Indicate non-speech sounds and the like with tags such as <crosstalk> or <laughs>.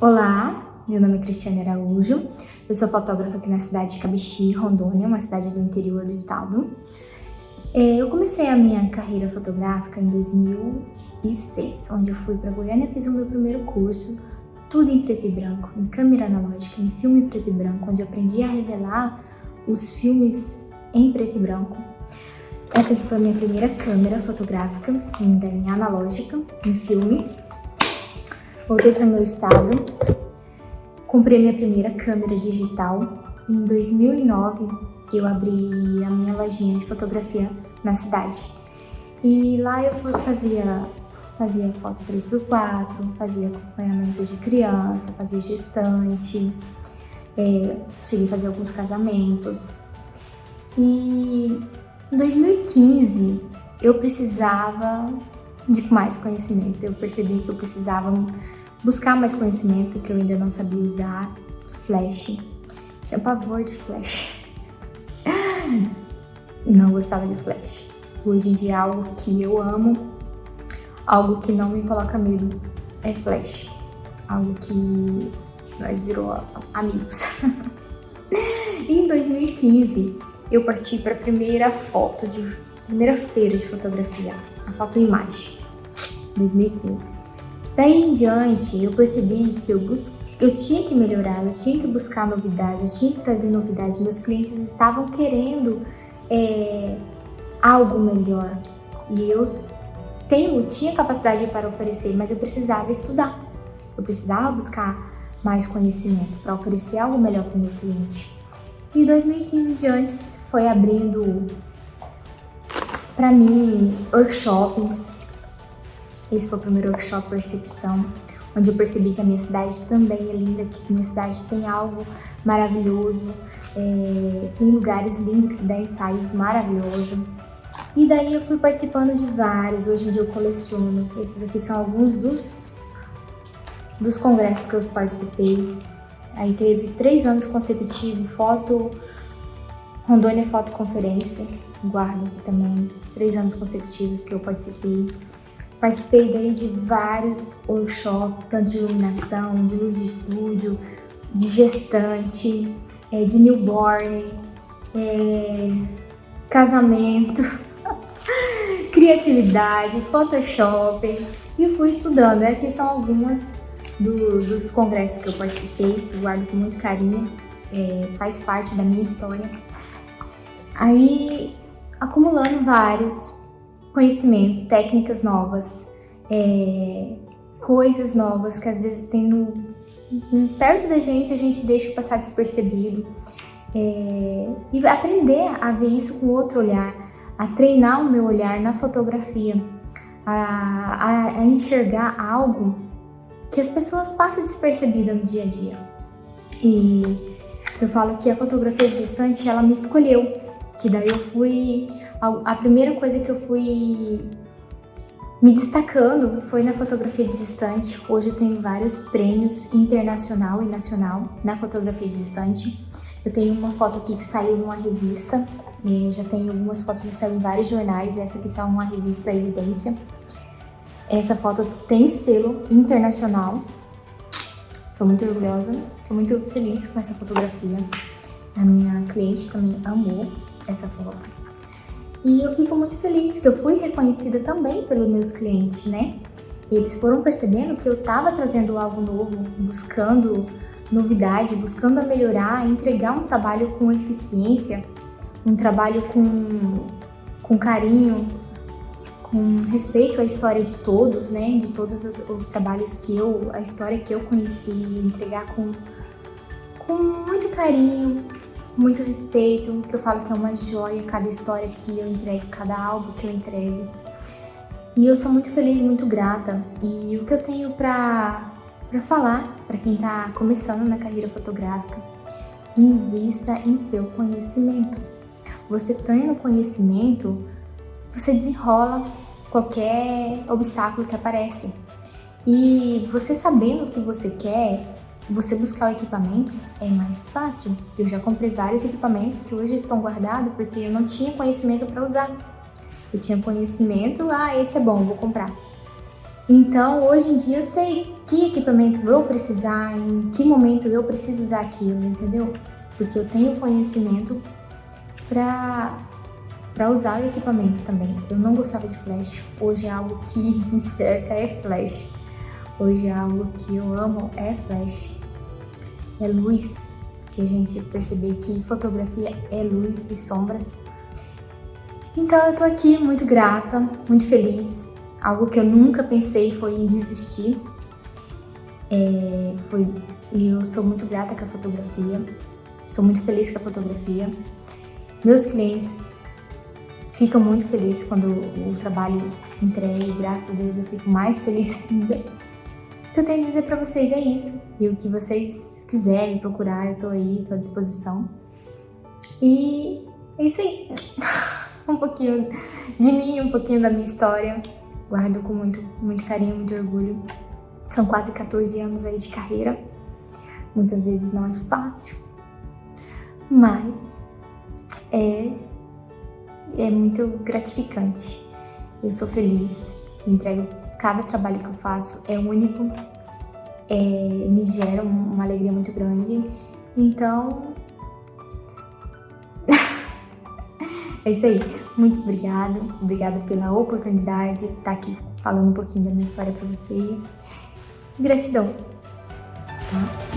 Olá, meu nome é Cristiane Araújo, eu sou fotógrafa aqui na cidade de Cabixi, Rondônia, uma cidade do interior do estado. É, eu comecei a minha carreira fotográfica em 2006, onde eu fui para Goiânia e fiz o meu primeiro curso, tudo em preto e branco, em câmera analógica, em filme preto e branco, onde eu aprendi a revelar os filmes em preto e branco. Essa aqui foi a minha primeira câmera fotográfica, ainda em analógica, em filme, Voltei para o meu estado, comprei minha primeira câmera digital e em 2009 eu abri a minha lojinha de fotografia na cidade. E lá eu fazia, fazia foto 3x4, fazia acompanhamento de criança, fazia gestante, é, cheguei a fazer alguns casamentos. E em 2015 eu precisava de mais conhecimento, eu percebi que eu precisava buscar mais conhecimento que eu ainda não sabia usar, flash, tinha pavor de flash, <laughs> não gostava de flash. Hoje em dia é algo que eu amo, algo que não me coloca medo é flash, algo que nós virou amigos. <laughs> em 2015 eu parti para a primeira foto de primeira feira de fotografia, a foto imagem, 2015. Daí em diante, eu percebi que eu, bus... eu tinha que melhorar, eu tinha que buscar novidade, eu tinha que trazer novidade. Meus clientes estavam querendo é, algo melhor e eu tenho, tinha capacidade para oferecer, mas eu precisava estudar. Eu precisava buscar mais conhecimento para oferecer algo melhor para o meu cliente. E 2015 diante foi abrindo para mim workshops, esse foi o primeiro workshop Percepção, onde eu percebi que a minha cidade também é linda, que a minha cidade tem algo maravilhoso, é, tem lugares lindos que dá ensaios maravilhosos. E daí eu fui participando de vários, hoje em dia eu coleciono. Esses aqui são alguns dos, dos congressos que eu participei. Aí teve três anos consecutivos, foto, Rondônia Foto Conferência, guardo aqui também, os três anos consecutivos que eu participei. Participei daí de vários workshops, tanto de iluminação, de luz de estúdio, de gestante, é, de newborn, é, casamento, <laughs> criatividade, Photoshop e fui estudando. Aqui são algumas do, dos congressos que eu participei, que eu guardo com muito carinho, é, faz parte da minha história. Aí, acumulando vários, conhecimento, técnicas novas, é, coisas novas que às vezes tem no, perto da gente a gente deixa passar despercebido. É, e aprender a ver isso com outro olhar, a treinar o meu olhar na fotografia, a, a, a enxergar algo que as pessoas passam despercebida no dia a dia. E eu falo que a fotografia distante, ela me escolheu, que daí eu fui a, primeira coisa que eu fui me destacando foi na fotografia de distante. Hoje eu tenho vários prêmios internacional e nacional na fotografia de distante. Eu tenho uma foto aqui que saiu numa revista, já tenho algumas fotos que saíram em vários jornais, essa aqui saiu numa revista Evidência. Essa foto tem selo internacional. Sou muito orgulhosa, estou muito feliz com essa fotografia. A minha cliente também amou essa foto. E eu fico muito feliz que eu fui reconhecida também pelos meus clientes, né? Eles foram percebendo que eu estava trazendo algo novo, buscando novidade, buscando melhorar, entregar um trabalho com eficiência, um trabalho com, com carinho, com respeito à história de todos, né? De todos os, os trabalhos que eu, a história que eu conheci, entregar com, com muito carinho, muito respeito, que eu falo que é uma joia cada história que eu entrego, cada álbum que eu entrego. E eu sou muito feliz muito grata. E o que eu tenho para falar para quem está começando na carreira fotográfica, invista em seu conhecimento. Você tendo conhecimento, você desenrola qualquer obstáculo que aparece. E você sabendo o que você quer, você buscar o equipamento é mais fácil. Eu já comprei vários equipamentos que hoje estão guardados porque eu não tinha conhecimento para usar. Eu tinha conhecimento, ah, esse é bom, vou comprar. Então, hoje em dia eu sei que equipamento eu precisar, em que momento eu preciso usar aquilo, entendeu? Porque eu tenho conhecimento para para usar o equipamento também. Eu não gostava de flash, hoje é algo que <laughs> me cerca é flash. Hoje é algo que eu amo é flash. É luz, que a gente perceber que fotografia é luz e sombras. Então eu tô aqui muito grata, muito feliz. Algo que eu nunca pensei foi em desistir. É, foi, eu sou muito grata com a fotografia, sou muito feliz com a fotografia. Meus clientes ficam muito felizes quando o trabalho entregue, graças a Deus eu fico mais feliz <laughs> ainda. O que eu tenho a dizer para vocês é isso. E o que vocês quiserem procurar, eu tô aí, tô à disposição. E é isso aí. <laughs> um pouquinho de mim, um pouquinho da minha história. Guardo com muito, muito carinho, muito orgulho. São quase 14 anos aí de carreira. Muitas vezes não é fácil, mas é, é muito gratificante. Eu sou feliz, entrego cada trabalho que eu faço, é único, é, me gera uma alegria muito grande. Então, <laughs> é isso aí. Muito obrigado, obrigada pela oportunidade de estar aqui falando um pouquinho da minha história para vocês. Gratidão. Tá?